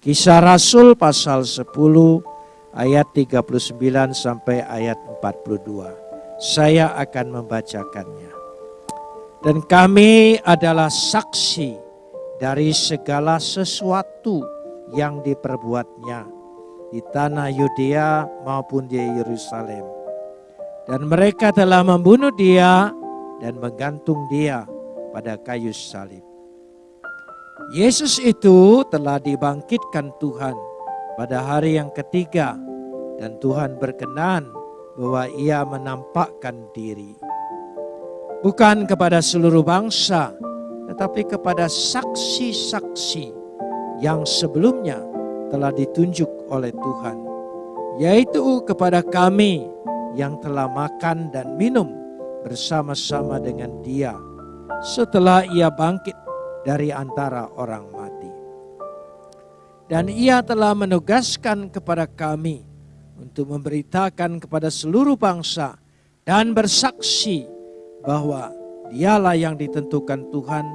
Kisah Rasul pasal 10 ayat 39 sampai ayat 42. Saya akan membacakannya. Dan kami adalah saksi dari segala sesuatu yang diperbuatnya di tanah Yudea maupun di Yerusalem. Dan mereka telah membunuh dia dan menggantung dia pada kayu salib. Yesus itu telah dibangkitkan Tuhan pada hari yang ketiga dan Tuhan berkenan bahwa ia menampakkan diri. Bukan kepada seluruh bangsa, tetapi kepada saksi-saksi yang sebelumnya telah ditunjuk oleh Tuhan. Yaitu kepada kami yang telah makan dan minum bersama-sama dengan dia setelah ia bangkit dari antara orang mati. Dan ia telah menugaskan kepada kami untuk memberitakan kepada seluruh bangsa dan bersaksi bahwa dialah yang ditentukan Tuhan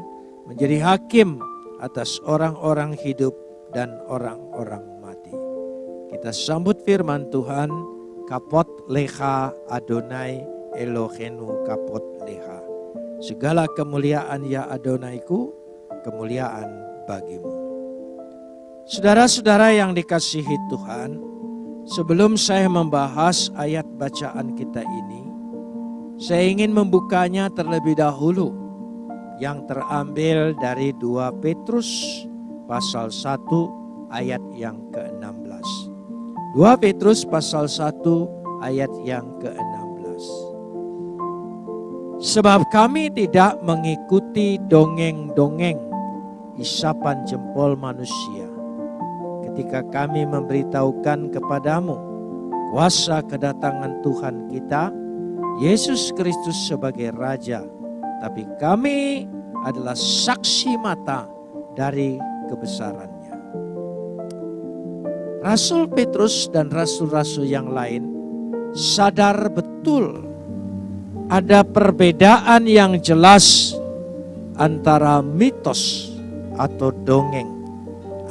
menjadi hakim atas orang-orang hidup dan orang-orang mati. Kita sambut firman Tuhan, kapot leha Adonai Elohenu kapot leha. Segala kemuliaan ya Adonaiku, kemuliaan bagimu. Saudara-saudara yang dikasihi Tuhan, Sebelum saya membahas ayat bacaan kita ini, saya ingin membukanya terlebih dahulu yang terambil dari 2 Petrus pasal 1 ayat yang ke-16. 2 Petrus pasal 1 ayat yang ke-16. Sebab kami tidak mengikuti dongeng-dongeng isapan jempol manusia ketika kami memberitahukan kepadamu kuasa kedatangan Tuhan kita, Yesus Kristus sebagai Raja. Tapi kami adalah saksi mata dari kebesarannya. Rasul Petrus dan rasul-rasul yang lain sadar betul ada perbedaan yang jelas antara mitos atau dongeng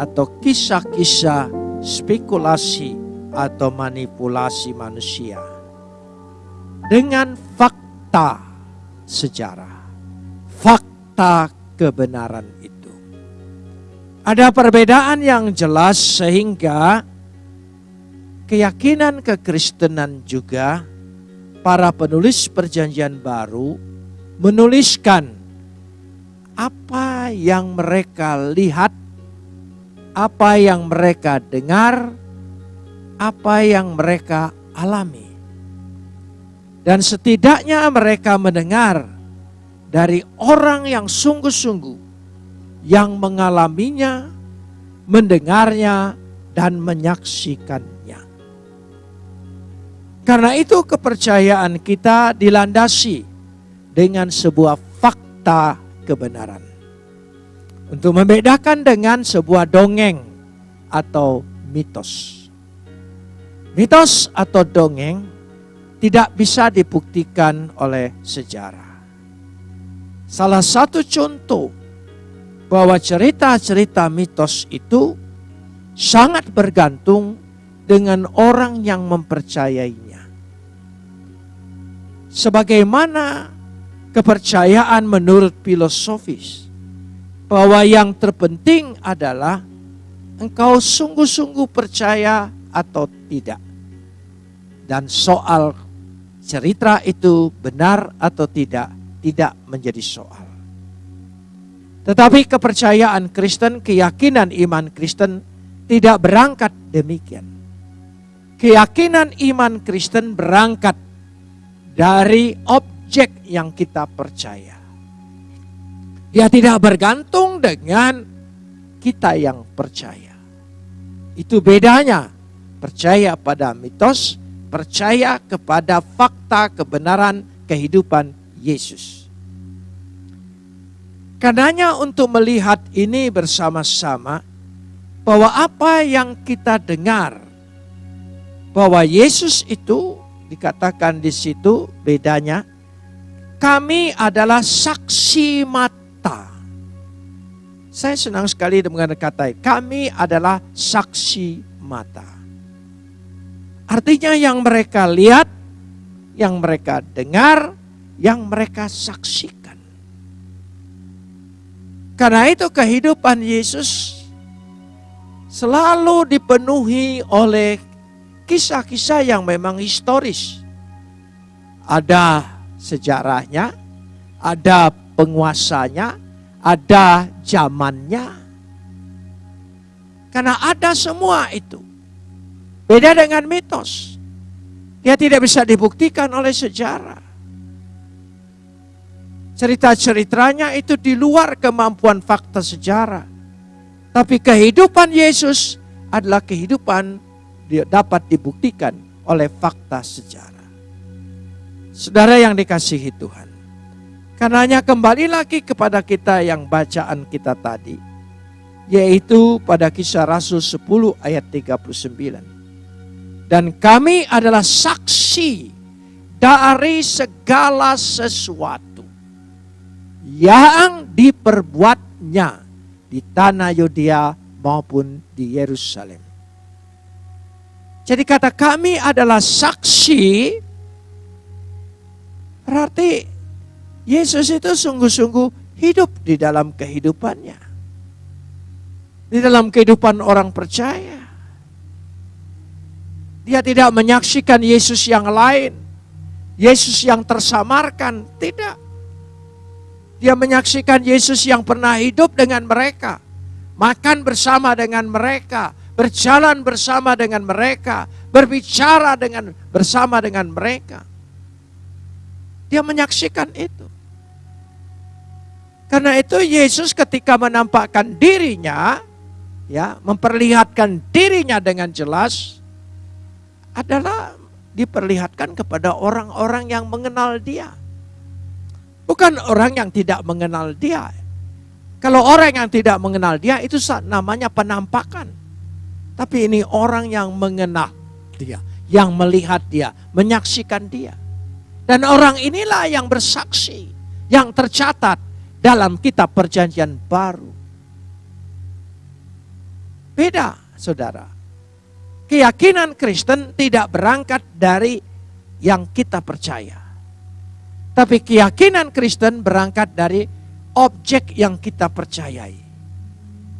atau kisah-kisah spekulasi atau manipulasi manusia dengan fakta sejarah, fakta kebenaran itu. Ada perbedaan yang jelas sehingga keyakinan kekristenan juga para penulis perjanjian baru menuliskan apa yang mereka lihat apa yang mereka dengar, apa yang mereka alami. Dan setidaknya mereka mendengar dari orang yang sungguh-sungguh yang mengalaminya, mendengarnya, dan menyaksikannya. Karena itu kepercayaan kita dilandasi dengan sebuah fakta kebenaran. Untuk membedakan dengan sebuah dongeng atau mitos. Mitos atau dongeng tidak bisa dibuktikan oleh sejarah. Salah satu contoh bahwa cerita-cerita mitos itu sangat bergantung dengan orang yang mempercayainya. Sebagaimana kepercayaan menurut filosofis bahwa yang terpenting adalah engkau sungguh-sungguh percaya atau tidak. Dan soal cerita itu benar atau tidak, tidak menjadi soal. Tetapi kepercayaan Kristen, keyakinan iman Kristen tidak berangkat demikian. Keyakinan iman Kristen berangkat dari objek yang kita percaya. Dia tidak bergantung dengan kita yang percaya. Itu bedanya. Percaya pada mitos, percaya kepada fakta kebenaran kehidupan Yesus. Karenanya untuk melihat ini bersama-sama bahwa apa yang kita dengar bahwa Yesus itu dikatakan di situ bedanya kami adalah saksi mata Saya senang sekali dengan kata kami adalah saksi mata. Artinya yang mereka lihat, yang mereka dengar, yang mereka saksikan. Karena itu kehidupan Yesus selalu dipenuhi oleh kisah-kisah yang memang historis. Ada sejarahnya, ada penguasanya, ada zamannya. Karena ada semua itu. Beda dengan mitos. Dia tidak bisa dibuktikan oleh sejarah. Cerita-ceritanya itu di luar kemampuan fakta sejarah. Tapi kehidupan Yesus adalah kehidupan dapat dibuktikan oleh fakta sejarah. Saudara yang dikasihi Tuhan. Karenanya kembali lagi kepada kita yang bacaan kita tadi. Yaitu pada kisah Rasul 10 ayat 39. Dan kami adalah saksi dari segala sesuatu yang diperbuatnya di tanah Yudea maupun di Yerusalem. Jadi kata kami adalah saksi, berarti Yesus itu sungguh-sungguh hidup di dalam kehidupannya. Di dalam kehidupan orang percaya. Dia tidak menyaksikan Yesus yang lain. Yesus yang tersamarkan, tidak. Dia menyaksikan Yesus yang pernah hidup dengan mereka, makan bersama dengan mereka, berjalan bersama dengan mereka, berbicara dengan bersama dengan mereka. Dia menyaksikan itu. Karena itu Yesus ketika menampakkan dirinya, ya, memperlihatkan dirinya dengan jelas adalah diperlihatkan kepada orang-orang yang mengenal dia. Bukan orang yang tidak mengenal dia. Kalau orang yang tidak mengenal dia itu namanya penampakan. Tapi ini orang yang mengenal dia, yang melihat dia, menyaksikan dia. Dan orang inilah yang bersaksi, yang tercatat dalam kitab perjanjian baru. Beda saudara. Keyakinan Kristen tidak berangkat dari yang kita percaya. Tapi keyakinan Kristen berangkat dari objek yang kita percayai.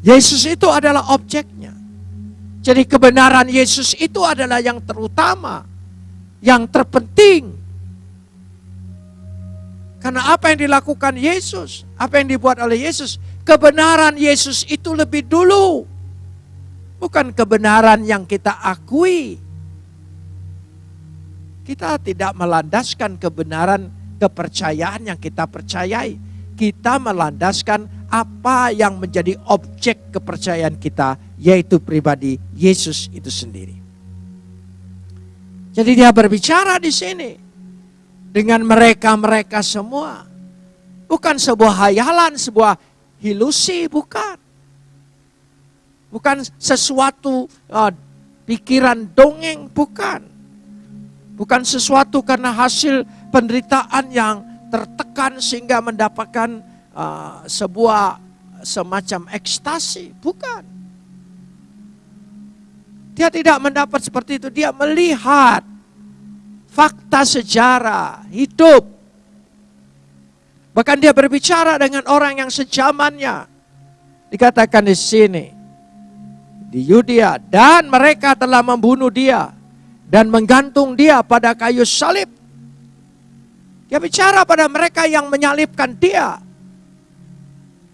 Yesus itu adalah objeknya. Jadi kebenaran Yesus itu adalah yang terutama, yang terpenting. Karena apa yang dilakukan Yesus, apa yang dibuat oleh Yesus, kebenaran Yesus itu lebih dulu. Bukan kebenaran yang kita akui. Kita tidak melandaskan kebenaran kepercayaan yang kita percayai. Kita melandaskan apa yang menjadi objek kepercayaan kita, yaitu pribadi Yesus itu sendiri. Jadi dia berbicara di sini dengan mereka-mereka semua. Bukan sebuah hayalan, sebuah ilusi, bukan. Bukan sesuatu uh, pikiran dongeng, bukan. Bukan sesuatu karena hasil penderitaan yang tertekan sehingga mendapatkan uh, sebuah semacam ekstasi. Bukan. Dia tidak mendapat seperti itu. Dia melihat fakta sejarah, hidup. Bahkan dia berbicara dengan orang yang sejamannya. Dikatakan di sini. Di Yudea. Dan mereka telah membunuh dia. Dan menggantung dia pada kayu salib. Dia bicara pada mereka yang menyalibkan dia.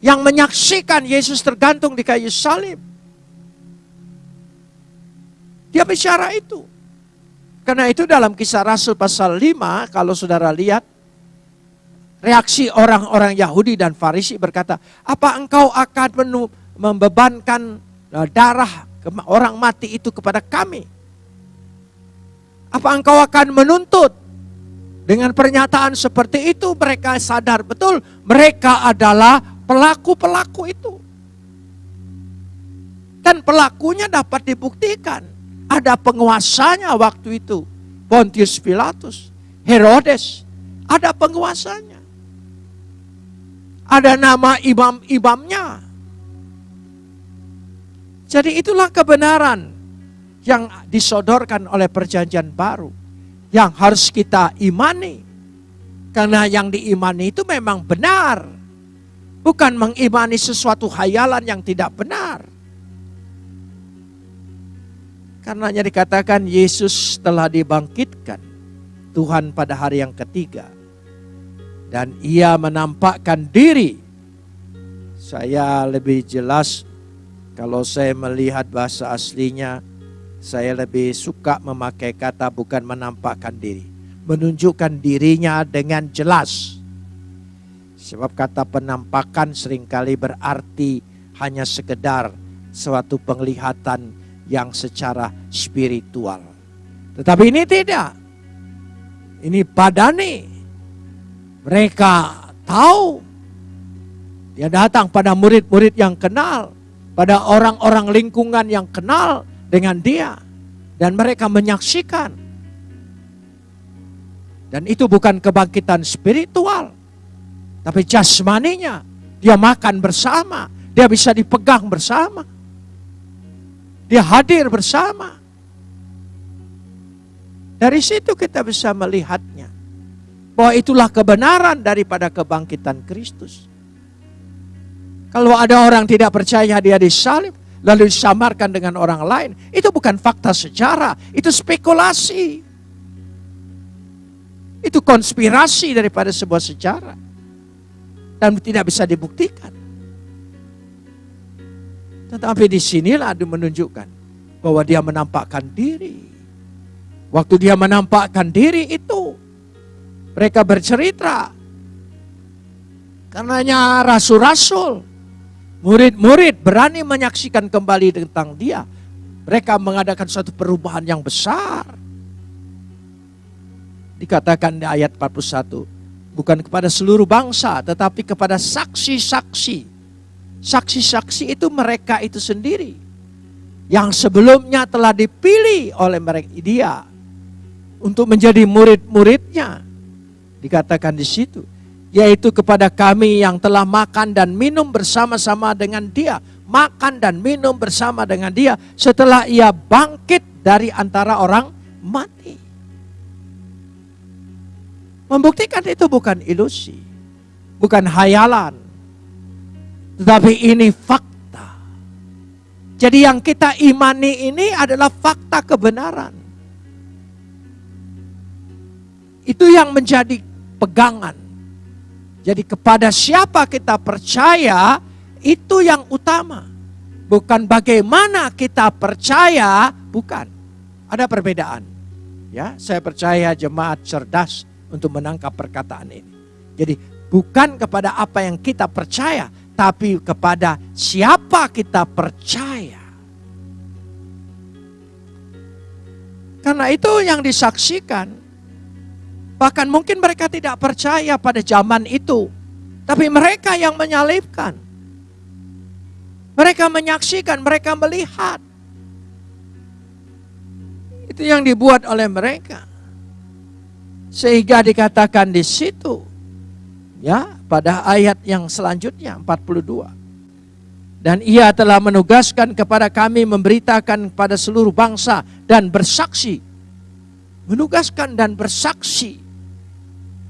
Yang menyaksikan Yesus tergantung di kayu salib. Dia bicara itu. Karena itu dalam kisah Rasul pasal 5, kalau saudara lihat, reaksi orang-orang Yahudi dan Farisi berkata, apa engkau akan membebankan eh, darah orang mati itu kepada kami? Apa engkau akan menuntut dengan pernyataan seperti itu mereka sadar betul mereka adalah pelaku-pelaku itu. Dan pelakunya dapat dibuktikan. Ada penguasanya waktu itu. Pontius Pilatus, Herodes, ada penguasanya. Ada nama imam-imamnya. Jadi itulah kebenaran yang disodorkan oleh perjanjian baru. Yang harus kita imani. Karena yang diimani itu memang benar. Bukan mengimani sesuatu hayalan yang tidak benar. Karenanya dikatakan Yesus telah dibangkitkan Tuhan pada hari yang ketiga. Dan ia menampakkan diri. Saya lebih jelas kalau saya melihat bahasa aslinya, saya lebih suka memakai kata bukan menampakkan diri. Menunjukkan dirinya dengan jelas. Sebab kata penampakan sering kali berarti hanya sekedar suatu penglihatan yang secara spiritual. Tetapi ini tidak. Ini padani. Mereka tahu. Dia datang pada murid-murid yang kenal. Pada orang-orang lingkungan yang kenal dengan dia. Dan mereka menyaksikan. Dan itu bukan kebangkitan spiritual. Tapi jasmaninya. Dia makan bersama. Dia bisa dipegang bersama. Dia hadir bersama. Dari situ kita bisa melihatnya. Bahwa itulah kebenaran daripada kebangkitan Kristus. Kalau ada orang tidak percaya dia disalib, lalu disamarkan dengan orang lain, itu bukan fakta sejarah, itu spekulasi. Itu konspirasi daripada sebuah sejarah. Dan tidak bisa dibuktikan. Tetapi di sinilah dia menunjukkan bahwa dia menampakkan diri. Waktu dia menampakkan diri itu, mereka bercerita. Karenanya rasul-rasul, murid-murid berani menyaksikan kembali tentang dia. Mereka mengadakan suatu perubahan yang besar. Dikatakan di ayat 41, bukan kepada seluruh bangsa, tetapi kepada saksi-saksi Saksi-saksi itu mereka itu sendiri. Yang sebelumnya telah dipilih oleh mereka dia untuk menjadi murid-muridnya. Dikatakan di situ, yaitu kepada kami yang telah makan dan minum bersama-sama dengan dia, makan dan minum bersama dengan dia setelah ia bangkit dari antara orang mati. Membuktikan itu bukan ilusi, bukan hayalan, tetapi ini fakta. Jadi yang kita imani ini adalah fakta kebenaran. Itu yang menjadi pegangan. Jadi kepada siapa kita percaya itu yang utama. Bukan bagaimana kita percaya, bukan. Ada perbedaan. Ya, saya percaya jemaat cerdas untuk menangkap perkataan ini. Jadi bukan kepada apa yang kita percaya, tapi kepada siapa kita percaya. Karena itu yang disaksikan. Bahkan mungkin mereka tidak percaya pada zaman itu. Tapi mereka yang menyalibkan. Mereka menyaksikan, mereka melihat. Itu yang dibuat oleh mereka. Sehingga dikatakan di situ. Ya, pada ayat yang selanjutnya 42. Dan ia telah menugaskan kepada kami memberitakan kepada seluruh bangsa dan bersaksi. Menugaskan dan bersaksi.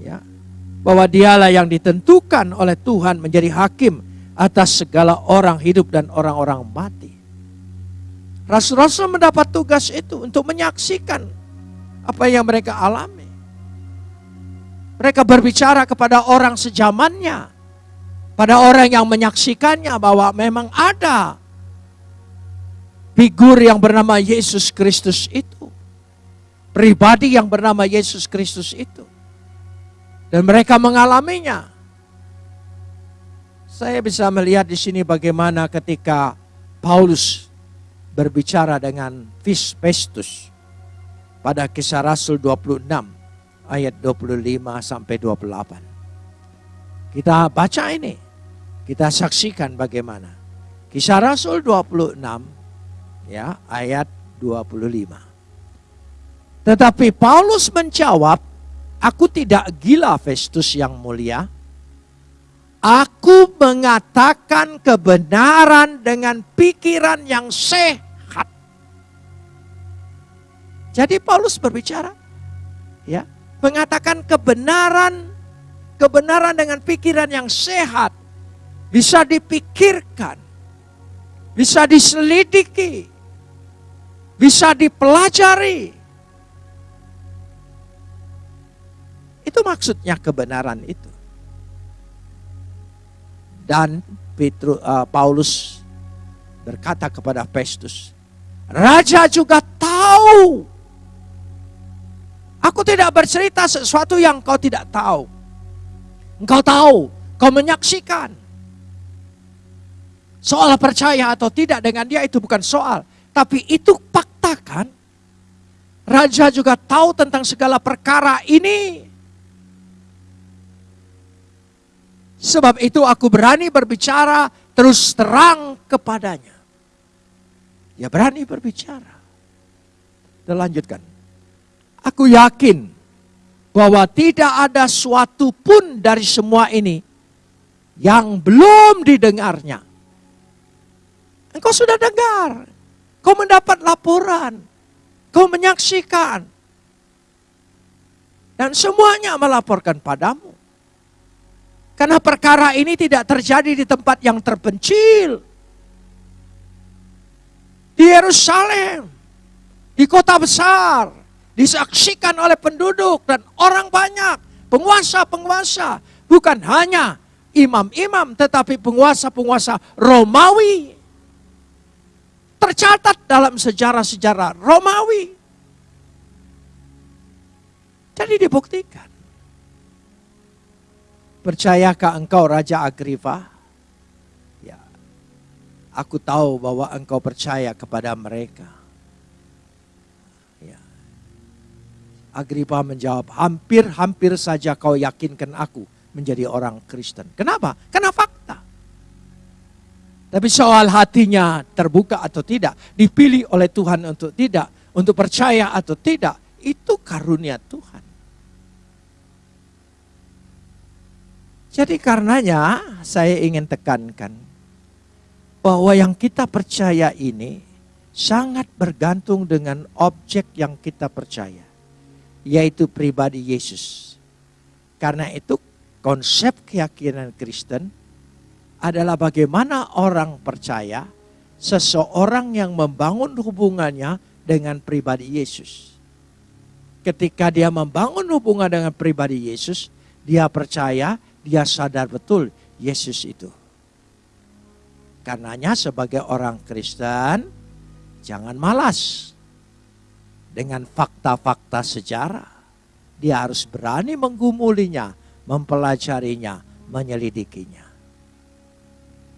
Ya, bahwa dialah yang ditentukan oleh Tuhan menjadi hakim atas segala orang hidup dan orang-orang mati. Rasul-rasul mendapat tugas itu untuk menyaksikan apa yang mereka alami. Mereka berbicara kepada orang sejamannya. Pada orang yang menyaksikannya bahwa memang ada figur yang bernama Yesus Kristus itu. Pribadi yang bernama Yesus Kristus itu. Dan mereka mengalaminya. Saya bisa melihat di sini bagaimana ketika Paulus berbicara dengan Festus pada kisah Rasul 26 ayat 25 sampai 28. Kita baca ini. Kita saksikan bagaimana. Kisah Rasul 26 ya ayat 25. Tetapi Paulus menjawab, aku tidak gila Festus yang mulia. Aku mengatakan kebenaran dengan pikiran yang sehat. Jadi Paulus berbicara, ya, mengatakan kebenaran, kebenaran dengan pikiran yang sehat bisa dipikirkan, bisa diselidiki, bisa dipelajari. Itu maksudnya kebenaran itu. Dan Petrus, uh, Paulus berkata kepada Festus, Raja juga tahu. Aku tidak bercerita sesuatu yang kau tidak tahu. Engkau tahu, kau menyaksikan. Soal percaya atau tidak dengan dia itu bukan soal. Tapi itu fakta kan? Raja juga tahu tentang segala perkara ini. Sebab itu aku berani berbicara terus terang kepadanya. Ya berani berbicara. Dan lanjutkan. Aku yakin bahwa tidak ada suatu pun dari semua ini yang belum didengarnya. Engkau sudah dengar. Kau mendapat laporan. Kau menyaksikan. Dan semuanya melaporkan padamu. Karena perkara ini tidak terjadi di tempat yang terpencil. Di Yerusalem, di kota besar, disaksikan oleh penduduk dan orang banyak, penguasa-penguasa, bukan hanya imam-imam tetapi penguasa-penguasa Romawi. Tercatat dalam sejarah-sejarah Romawi. Jadi dibuktikan. Percayakah engkau Raja Agripa? Ya. Aku tahu bahwa engkau percaya kepada mereka. Agripa menjawab, hampir-hampir saja kau yakinkan aku menjadi orang Kristen. Kenapa? Karena fakta. Tapi soal hatinya terbuka atau tidak, dipilih oleh Tuhan untuk tidak, untuk percaya atau tidak, itu karunia Tuhan. Jadi karenanya saya ingin tekankan bahwa yang kita percaya ini sangat bergantung dengan objek yang kita percaya, yaitu pribadi Yesus. Karena itu konsep keyakinan Kristen adalah bagaimana orang percaya seseorang yang membangun hubungannya dengan pribadi Yesus. Ketika dia membangun hubungan dengan pribadi Yesus, dia percaya dia sadar betul Yesus itu. Karenanya sebagai orang Kristen, jangan malas dengan fakta-fakta sejarah. Dia harus berani menggumulinya, mempelajarinya, menyelidikinya.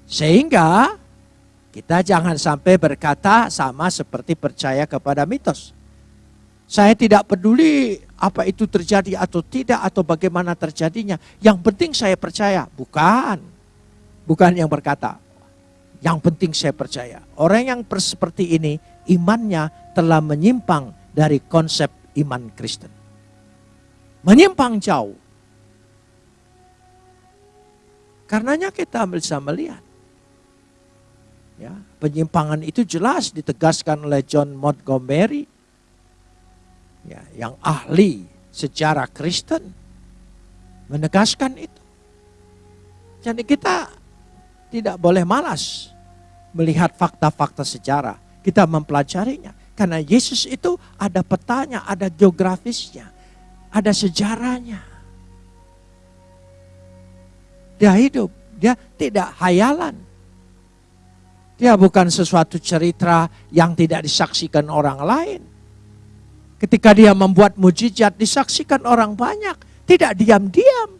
Sehingga kita jangan sampai berkata sama seperti percaya kepada mitos. Saya tidak peduli apa itu terjadi atau tidak atau bagaimana terjadinya. Yang penting saya percaya. Bukan. Bukan yang berkata. Yang penting saya percaya. Orang yang seperti ini imannya telah menyimpang dari konsep iman Kristen. Menyimpang jauh. Karenanya kita bisa melihat. Ya, penyimpangan itu jelas ditegaskan oleh John Montgomery ya, yang ahli sejarah Kristen menegaskan itu. Jadi kita tidak boleh malas melihat fakta-fakta sejarah. Kita mempelajarinya. Karena Yesus itu ada petanya, ada geografisnya, ada sejarahnya. Dia hidup, dia tidak hayalan. Dia bukan sesuatu cerita yang tidak disaksikan orang lain. Ketika dia membuat mujizat disaksikan orang banyak. Tidak diam-diam.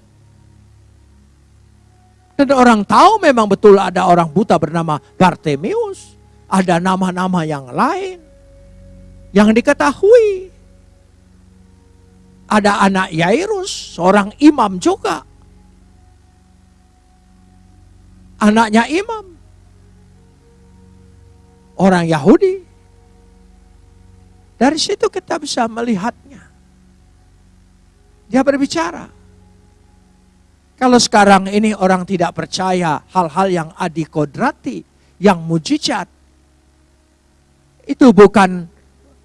Dan orang tahu memang betul ada orang buta bernama Bartemius. Ada nama-nama yang lain. Yang diketahui. Ada anak Yairus, seorang imam juga. Anaknya imam. Orang Yahudi. Dari situ kita bisa melihatnya. Dia berbicara. Kalau sekarang ini orang tidak percaya hal-hal yang adikodrati, yang mujizat, itu bukan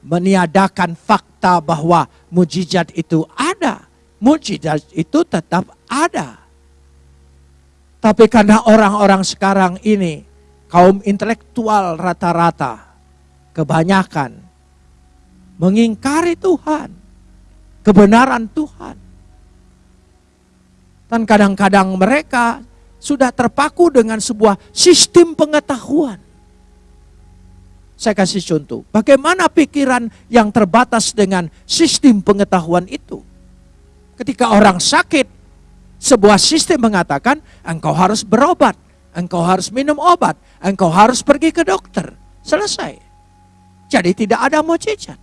meniadakan fakta bahwa mujizat itu ada. Mujizat itu tetap ada. Tapi karena orang-orang sekarang ini, kaum intelektual rata-rata, kebanyakan mengingkari Tuhan, kebenaran Tuhan. Dan kadang-kadang mereka sudah terpaku dengan sebuah sistem pengetahuan. Saya kasih contoh, bagaimana pikiran yang terbatas dengan sistem pengetahuan itu. Ketika orang sakit, sebuah sistem mengatakan engkau harus berobat, engkau harus minum obat, engkau harus pergi ke dokter. Selesai. Jadi tidak ada mujizat.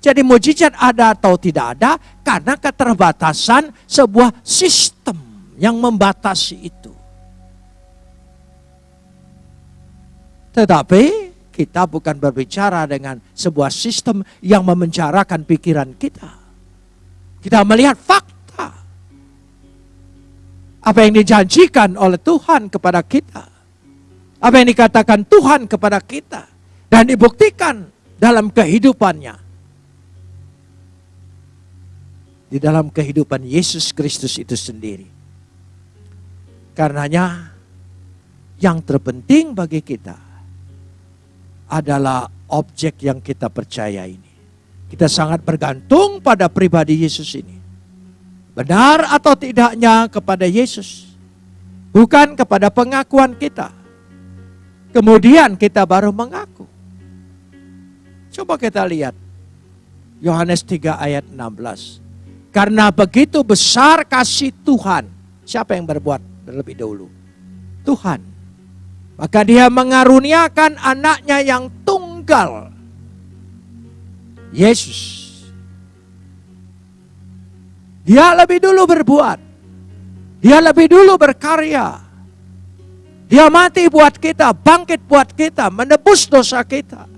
Jadi mujizat ada atau tidak ada karena keterbatasan sebuah sistem yang membatasi itu. Tetapi kita bukan berbicara dengan sebuah sistem yang memenjarakan pikiran kita. Kita melihat fakta. Apa yang dijanjikan oleh Tuhan kepada kita. Apa yang dikatakan Tuhan kepada kita. Dan dibuktikan dalam kehidupannya di dalam kehidupan Yesus Kristus itu sendiri. Karenanya yang terpenting bagi kita adalah objek yang kita percaya ini. Kita sangat bergantung pada pribadi Yesus ini. Benar atau tidaknya kepada Yesus. Bukan kepada pengakuan kita. Kemudian kita baru mengaku. Coba kita lihat. Yohanes 3 ayat 16. Karena begitu besar kasih Tuhan. Siapa yang berbuat terlebih dahulu? Tuhan. Maka dia mengaruniakan anaknya yang tunggal. Yesus. Dia lebih dulu berbuat. Dia lebih dulu berkarya. Dia mati buat kita, bangkit buat kita, menebus dosa kita.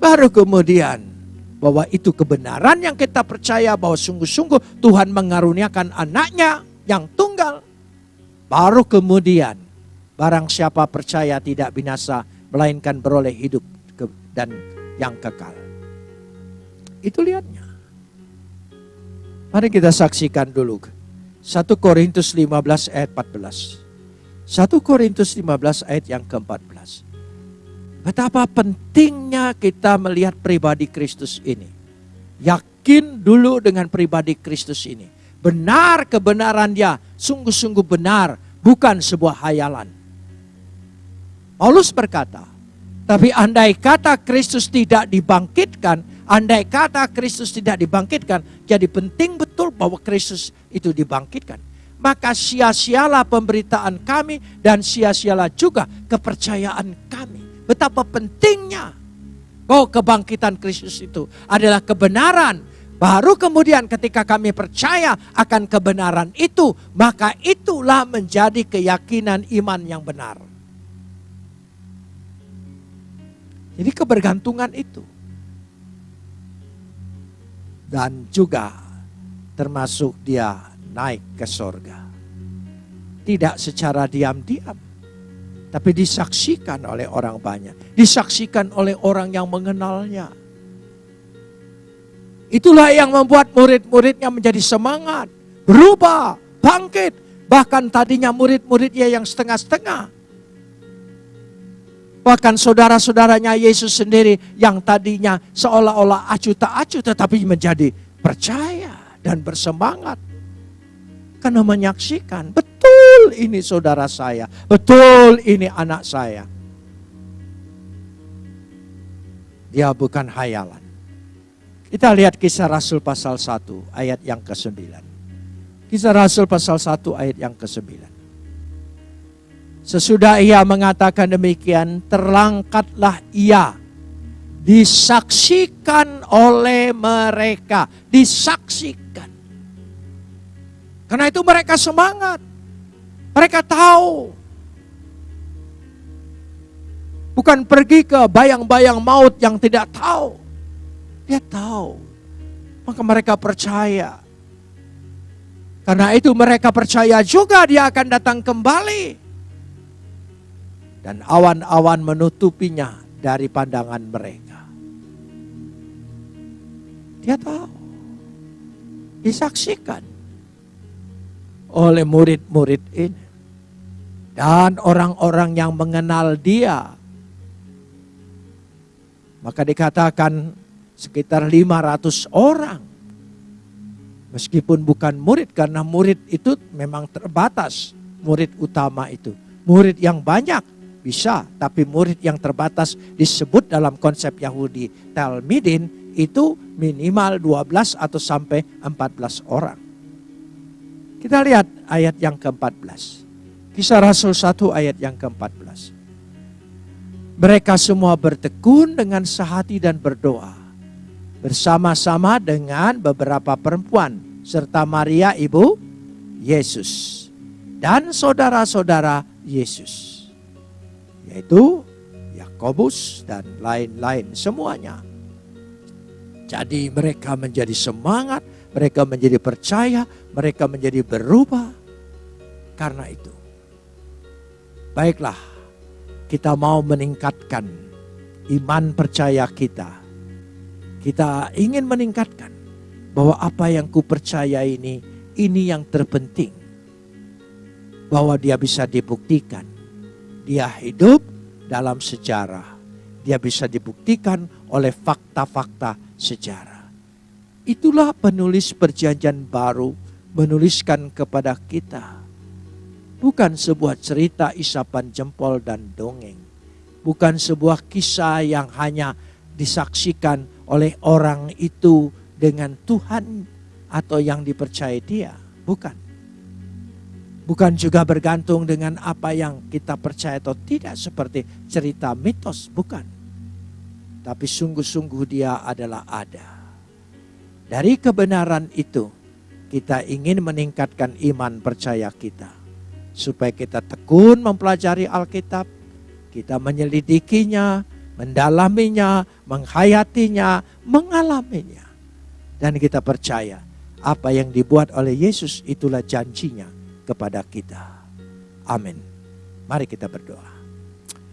Baru kemudian bahwa itu kebenaran yang kita percaya bahwa sungguh-sungguh Tuhan mengaruniakan anaknya yang tunggal. Baru kemudian barang siapa percaya tidak binasa melainkan beroleh hidup dan yang kekal. Itu lihatnya. Mari kita saksikan dulu. 1 Korintus 15 ayat 14. 1 Korintus 15 ayat yang ke-14. Betapa pentingnya kita melihat pribadi Kristus ini. Yakin dulu dengan pribadi Kristus ini. Benar kebenaran dia, sungguh-sungguh benar, bukan sebuah hayalan. Paulus berkata, tapi andai kata Kristus tidak dibangkitkan, andai kata Kristus tidak dibangkitkan, jadi penting betul bahwa Kristus itu dibangkitkan. Maka sia-sialah pemberitaan kami dan sia-sialah juga kepercayaan kami. Betapa pentingnya bahwa kebangkitan Kristus itu adalah kebenaran. Baru kemudian ketika kami percaya akan kebenaran itu, maka itulah menjadi keyakinan iman yang benar. Jadi kebergantungan itu. Dan juga termasuk dia naik ke sorga. Tidak secara diam-diam tapi disaksikan oleh orang banyak, disaksikan oleh orang yang mengenalnya. Itulah yang membuat murid-muridnya menjadi semangat, berubah, bangkit. Bahkan tadinya murid-muridnya yang setengah-setengah. Bahkan saudara-saudaranya Yesus sendiri yang tadinya seolah-olah acuh tak acuh tetapi menjadi percaya dan bersemangat. Karena menyaksikan, betul ini saudara saya, betul ini anak saya. Dia bukan hayalan. Kita lihat kisah Rasul pasal 1 ayat yang ke-9. Kisah Rasul pasal 1 ayat yang ke-9. Sesudah ia mengatakan demikian, terlangkatlah ia. Disaksikan oleh mereka. Disaksikan. Karena itu mereka semangat. Mereka tahu. Bukan pergi ke bayang-bayang maut yang tidak tahu. Dia tahu Maka mereka percaya. Karena itu mereka percaya juga dia akan datang kembali. Dan awan-awan menutupinya dari pandangan mereka. Dia tahu. Disaksikan oleh murid-murid ini. Dan orang-orang yang mengenal dia. Maka dikatakan sekitar 500 orang. Meskipun bukan murid karena murid itu memang terbatas. Murid utama itu. Murid yang banyak bisa, tapi murid yang terbatas disebut dalam konsep Yahudi Talmidin itu minimal 12 atau sampai 14 orang. Kita lihat ayat yang ke-14. Kisah Rasul 1 ayat yang ke-14. Mereka semua bertekun dengan sehati dan berdoa. Bersama-sama dengan beberapa perempuan. Serta Maria ibu Yesus. Dan saudara-saudara Yesus. Yaitu Yakobus dan lain-lain semuanya. Jadi mereka menjadi semangat, mereka menjadi percaya, mereka menjadi berubah. Karena itu, baiklah kita mau meningkatkan iman percaya kita. Kita ingin meningkatkan bahwa apa yang ku percaya ini, ini yang terpenting. Bahwa dia bisa dibuktikan. Dia hidup dalam sejarah. Dia bisa dibuktikan oleh fakta-fakta sejarah. Itulah penulis perjanjian baru menuliskan kepada kita bukan sebuah cerita isapan jempol dan dongeng. Bukan sebuah kisah yang hanya disaksikan oleh orang itu dengan Tuhan atau yang dipercaya dia. Bukan. Bukan juga bergantung dengan apa yang kita percaya atau tidak seperti cerita mitos. Bukan. Tapi sungguh-sungguh dia adalah ada. Dari kebenaran itu kita ingin meningkatkan iman percaya kita supaya kita tekun mempelajari Alkitab, kita menyelidikinya, mendalaminya, menghayatinya, mengalaminya. Dan kita percaya apa yang dibuat oleh Yesus itulah janjinya kepada kita. Amin. Mari kita berdoa.